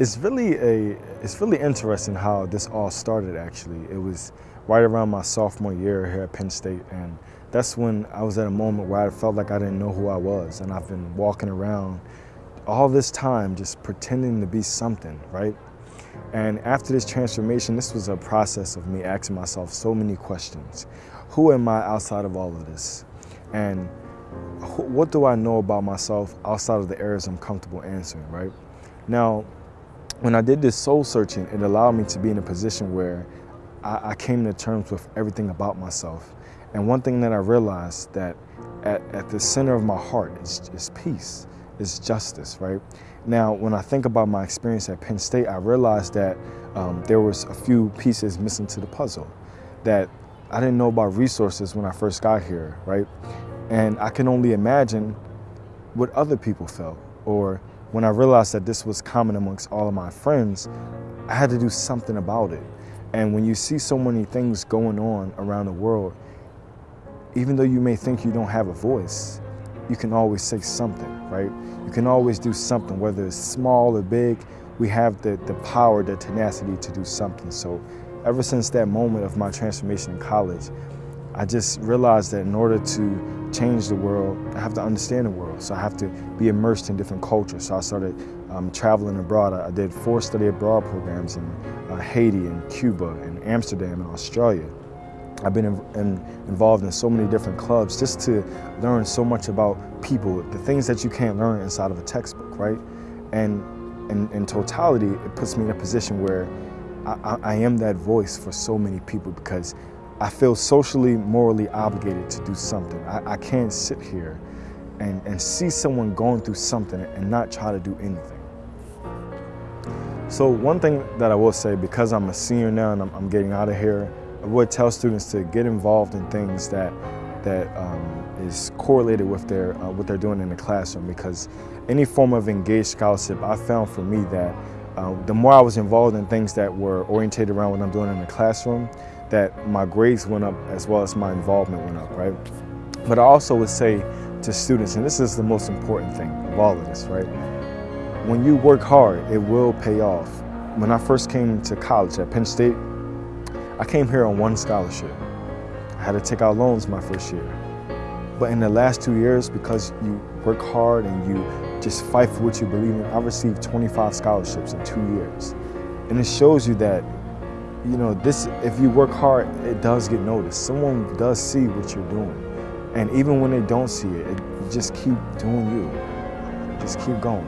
It's really a it's really interesting how this all started actually. It was right around my sophomore year here at Penn State and that's when I was at a moment where I felt like I didn't know who I was and I've been walking around all this time just pretending to be something, right? And after this transformation, this was a process of me asking myself so many questions. Who am I outside of all of this? And what do I know about myself outside of the areas I'm comfortable answering, right? Now, when I did this soul searching, it allowed me to be in a position where I, I came to terms with everything about myself. And one thing that I realized that at, at the center of my heart is, is peace, is justice, right? Now, when I think about my experience at Penn State, I realized that um, there was a few pieces missing to the puzzle, that I didn't know about resources when I first got here, right? And I can only imagine what other people felt or when I realized that this was common amongst all of my friends, I had to do something about it. And when you see so many things going on around the world, even though you may think you don't have a voice, you can always say something, right? You can always do something, whether it's small or big, we have the, the power, the tenacity to do something. So ever since that moment of my transformation in college, I just realized that in order to change the world, I have to understand the world. So I have to be immersed in different cultures. So I started um, traveling abroad. I did four study abroad programs in uh, Haiti and Cuba and Amsterdam and Australia. I've been in, in, involved in so many different clubs just to learn so much about people, the things that you can't learn inside of a textbook, right? And in, totality, it puts me in a position where I, I, am that voice for so many people because I feel socially, morally obligated to do something. I, I can't sit here and, and see someone going through something and not try to do anything. So one thing that I will say, because I'm a senior now and I'm, I'm getting out of here, I would tell students to get involved in things that that um, is correlated with their uh, what they're doing in the classroom because any form of engaged scholarship I found for me that uh, the more I was involved in things that were orientated around what I'm doing in the classroom that my grades went up as well as my involvement went up, right? But I also would say to students, and this is the most important thing of all of this, right? When you work hard, it will pay off. When I first came to college at Penn State, I came here on one scholarship. I had to take out loans my first year. But in the last two years, because you work hard and you just fight for what you believe in, I received 25 scholarships in two years. And it shows you that you know, this, if you work hard, it does get noticed. Someone does see what you're doing. And even when they don't see it, it just keep doing you. Just keep going.